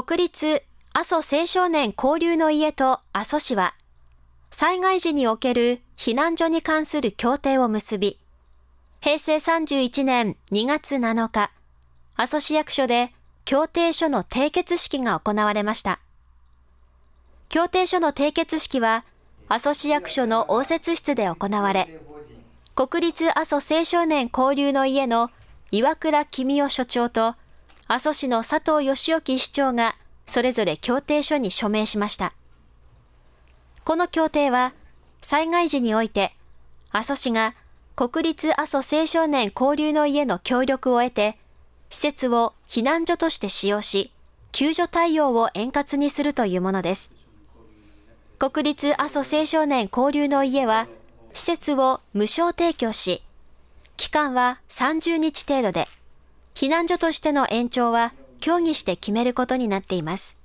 国立阿蘇青少年交流の家と阿蘇市は、災害時における避難所に関する協定を結び、平成31年2月7日、阿蘇市役所で協定書の締結式が行われました。協定書の締結式は、阿蘇市役所の応接室で行われ、国立阿蘇青少年交流の家の岩倉公夫所長と、阿蘇市の佐藤義興市長がそれぞれ協定書に署名しました。この協定は、災害時において、阿蘇市が国立阿蘇青少年交流の家の協力を得て、施設を避難所として使用し、救助対応を円滑にするというものです。国立阿蘇青少年交流の家は、施設を無償提供し、期間は30日程度で、避難所としての延長は協議して決めることになっています。